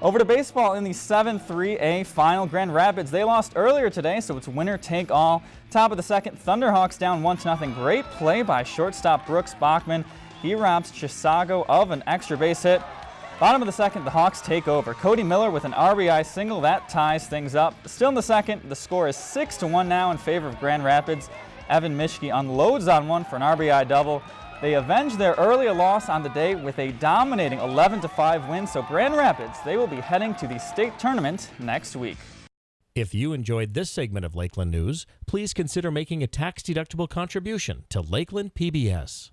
Over to baseball in the 7-3A final. Grand Rapids, they lost earlier today, so it's winner take all. Top of the second, Thunderhawks down 1-0. Great play by shortstop Brooks Bachman. He robs Chisago of an extra base hit. Bottom of the second, the Hawks take over. Cody Miller with an RBI single, that ties things up. Still in the second, the score is 6-1 now in favor of Grand Rapids. Evan Mishke unloads on one for an RBI double. They avenged their earlier loss on the day with a dominating 11-5 win, so Grand Rapids, they will be heading to the state tournament next week. If you enjoyed this segment of Lakeland News, please consider making a tax-deductible contribution to Lakeland PBS.